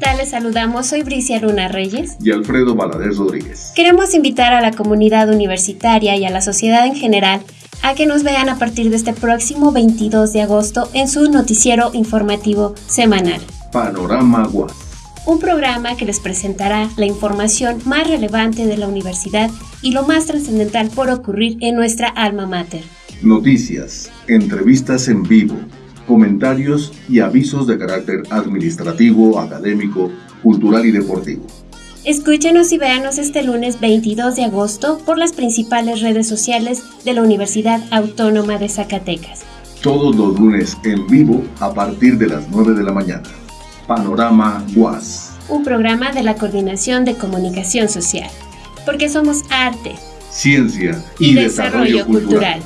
Les saludamos, soy Bricia Luna Reyes y Alfredo Valadez Rodríguez. Queremos invitar a la comunidad universitaria y a la sociedad en general a que nos vean a partir de este próximo 22 de agosto en su noticiero informativo semanal. Panorama UAS. Un programa que les presentará la información más relevante de la universidad y lo más trascendental por ocurrir en nuestra alma mater. Noticias, entrevistas en vivo, comentarios y avisos de carácter administrativo, académico, cultural y deportivo. Escúchenos y véanos este lunes 22 de agosto por las principales redes sociales de la Universidad Autónoma de Zacatecas. Todos los lunes en vivo a partir de las 9 de la mañana. Panorama UAS. Un programa de la Coordinación de Comunicación Social. Porque somos arte, ciencia y, desarrollo, cultural.